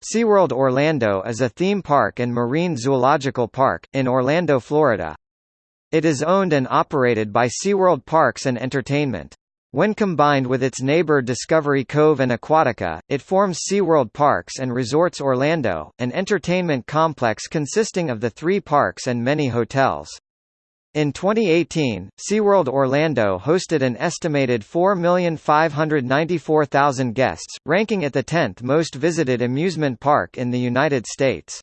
SeaWorld Orlando is a theme park and marine zoological park, in Orlando, Florida. It is owned and operated by SeaWorld Parks and Entertainment. When combined with its neighbor Discovery Cove and Aquatica, it forms SeaWorld Parks and Resorts Orlando, an entertainment complex consisting of the three parks and many hotels. In 2018, SeaWorld Orlando hosted an estimated 4,594,000 guests, ranking it the 10th most visited amusement park in the United States.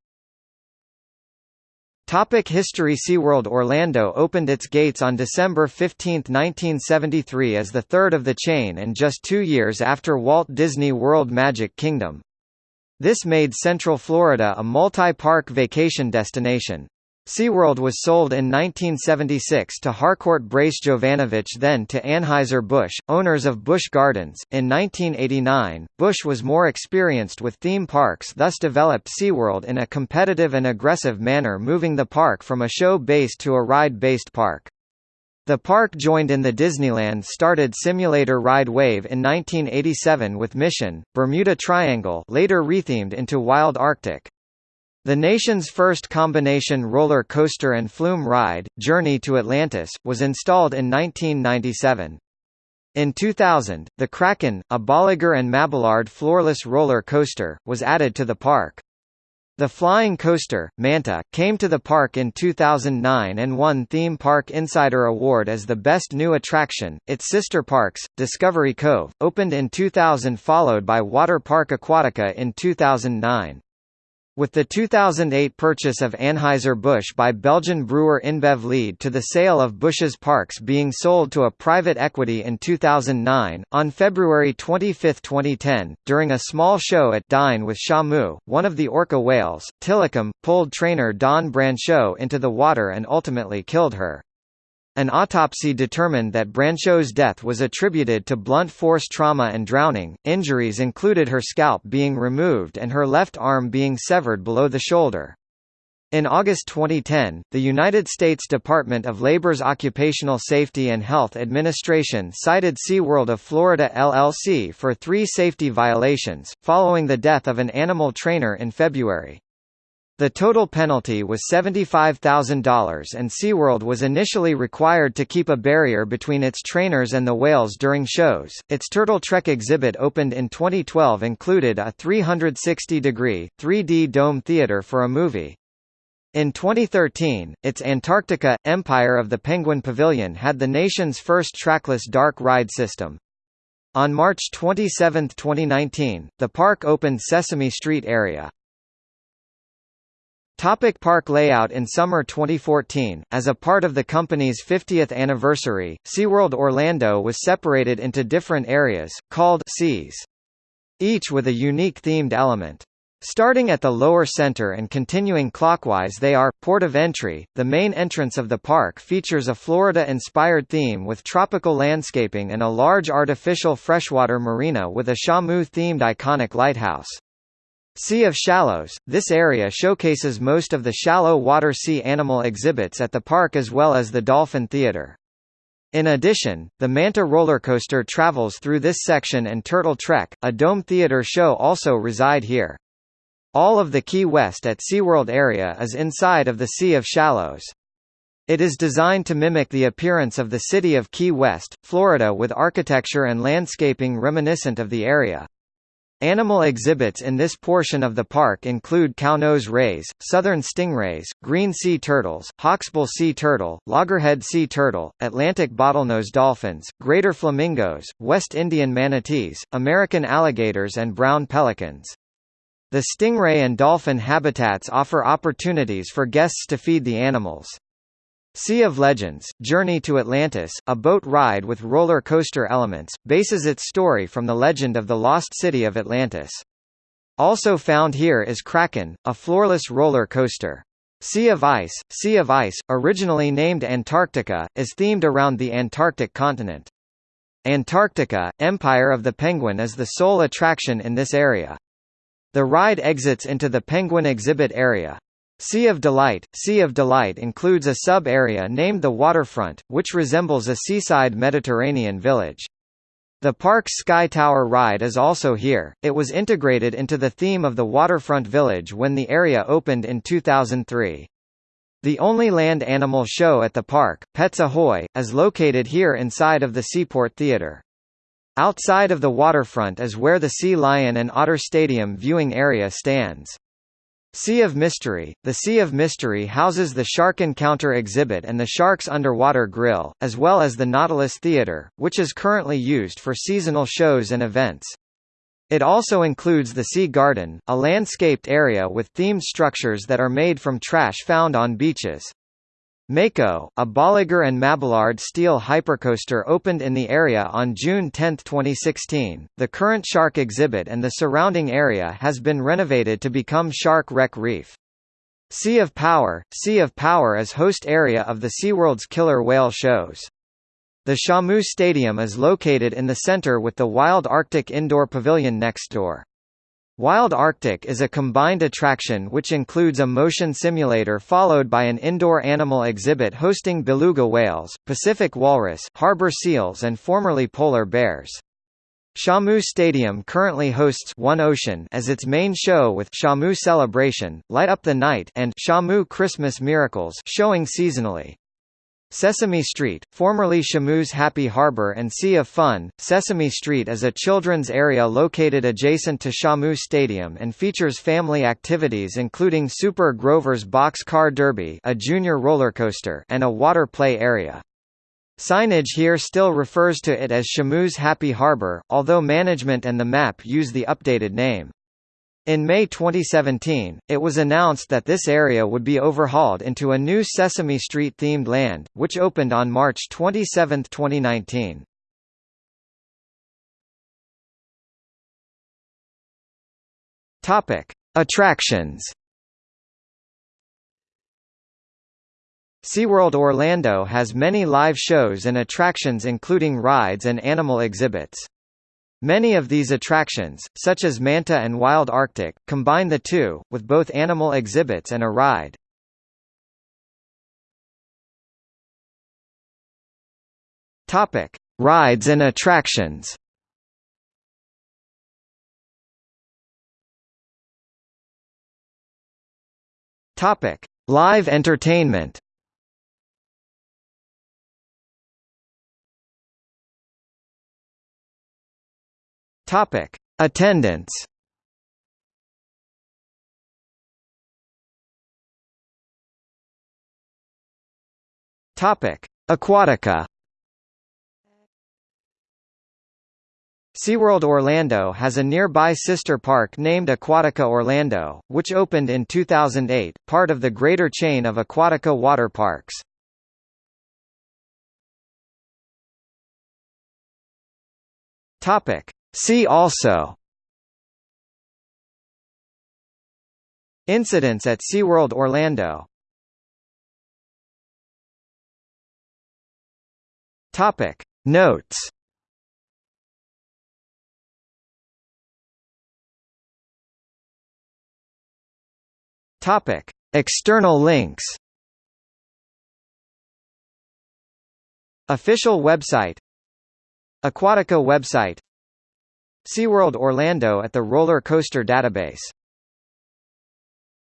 Topic History SeaWorld Orlando opened its gates on December 15, 1973 as the third of the chain and just two years after Walt Disney World Magic Kingdom. This made Central Florida a multi-park vacation destination. SeaWorld was sold in 1976 to Harcourt Brace Jovanovich then to Anheuser-Busch, owners of Busch Gardens. In 1989, Busch was more experienced with theme parks thus developed SeaWorld in a competitive and aggressive manner moving the park from a show-based to a ride-based park. The park joined in the Disneyland started simulator ride wave in 1987 with Mission, Bermuda Triangle later rethemed into Wild Arctic. The nation's first combination roller coaster and flume ride, Journey to Atlantis, was installed in 1997. In 2000, the Kraken, a Bolliger and Mabillard floorless roller coaster, was added to the park. The flying coaster, Manta, came to the park in 2009 and won Theme Park Insider Award as the best new attraction. Its sister parks, Discovery Cove, opened in 2000 followed by Water Park Aquatica in 2009. With the 2008 purchase of Anheuser-Busch by Belgian brewer InBev lead to the sale of Busch's parks being sold to a private equity in 2009, on February 25, 2010, during a small show at Dine with Shamu, one of the orca whales, Tilikum, pulled trainer Dawn Brancheau into the water and ultimately killed her. An autopsy determined that Brancheau's death was attributed to blunt force trauma and drowning. Injuries included her scalp being removed and her left arm being severed below the shoulder. In August 2010, the United States Department of Labor's Occupational Safety and Health Administration cited SeaWorld of Florida LLC for three safety violations, following the death of an animal trainer in February. The total penalty was $75,000 and SeaWorld was initially required to keep a barrier between its trainers and the whales during shows. Its Turtle Trek exhibit opened in 2012 included a 360-degree, 3D dome theater for a movie. In 2013, its Antarctica, Empire of the Penguin Pavilion had the nation's first trackless dark ride system. On March 27, 2019, the park opened Sesame Street area. Topic park layout In summer 2014, as a part of the company's 50th anniversary, SeaWorld Orlando was separated into different areas, called Seas. Each with a unique themed element. Starting at the lower center and continuing clockwise they are, Port of Entry, the main entrance of the park features a Florida-inspired theme with tropical landscaping and a large artificial freshwater marina with a Shamu-themed iconic lighthouse. Sea of Shallows – This area showcases most of the shallow water sea animal exhibits at the park as well as the Dolphin Theater. In addition, the Manta rollercoaster travels through this section and Turtle Trek, a dome theater show also reside here. All of the Key West at SeaWorld area is inside of the Sea of Shallows. It is designed to mimic the appearance of the city of Key West, Florida with architecture and landscaping reminiscent of the area. Animal exhibits in this portion of the park include cownose rays, southern stingrays, green sea turtles, hawksbill sea turtle, loggerhead sea turtle, Atlantic bottlenose dolphins, greater flamingos, West Indian manatees, American alligators and brown pelicans. The stingray and dolphin habitats offer opportunities for guests to feed the animals. Sea of Legends, Journey to Atlantis, a boat ride with roller coaster elements, bases its story from the legend of the lost city of Atlantis. Also found here is Kraken, a floorless roller coaster. Sea of Ice, Sea of Ice, originally named Antarctica, is themed around the Antarctic continent. Antarctica, Empire of the Penguin is the sole attraction in this area. The ride exits into the Penguin exhibit area. Sea of Delight Sea of Delight includes a sub-area named the Waterfront, which resembles a seaside Mediterranean village. The park's Sky Tower ride is also here. It was integrated into the theme of the waterfront village when the area opened in 2003. The only land animal show at the park, Pets Ahoy, is located here inside of the Seaport Theatre. Outside of the waterfront is where the Sea Lion and Otter Stadium viewing area stands. Sea of Mystery The Sea of Mystery houses the Shark Encounter exhibit and the Sharks Underwater Grill, as well as the Nautilus Theater, which is currently used for seasonal shows and events. It also includes the Sea Garden, a landscaped area with themed structures that are made from trash found on beaches. Mako, a Bolliger and Mabillard steel hypercoaster opened in the area on June 10, 2016. The current shark exhibit and the surrounding area has been renovated to become Shark Wreck Reef. Sea of Power Sea of Power is host area of the SeaWorld's killer whale shows. The Shamu Stadium is located in the center with the Wild Arctic Indoor Pavilion next door. Wild Arctic is a combined attraction which includes a motion simulator followed by an indoor animal exhibit hosting beluga whales, Pacific walrus, harbor seals and formerly polar bears. Shamu Stadium currently hosts One Ocean as its main show with Shamu Celebration, Light Up the Night and Shamu Christmas Miracles showing seasonally. Sesame Street, formerly Shamu's Happy Harbor and Sea of Fun, Sesame Street is a children's area located adjacent to Shamu Stadium and features family activities including Super Grover's Box Car Derby a junior roller coaster and a water play area. Signage here still refers to it as Shamu's Happy Harbor, although management and the map use the updated name. In May 2017, it was announced that this area would be overhauled into a new Sesame Street-themed land, which opened on March 27, 2019. Topic: Attractions. SeaWorld Orlando has many live shows and attractions including rides and animal exhibits. Many of these attractions, such as Manta and Wild Arctic, combine the two, with both animal exhibits and a ride. Topic: Rides and attractions. Topic: Live entertainment. Topic: Attendance. Topic: Aquatica. SeaWorld Orlando has a nearby sister park named Aquatica Orlando, which opened in 2008, part of the greater chain of Aquatica water parks. Topic: See also Incidents at SeaWorld Orlando Topic. Notes Topic. External links Official website Aquatica website SeaWorld Orlando at the Roller Coaster Database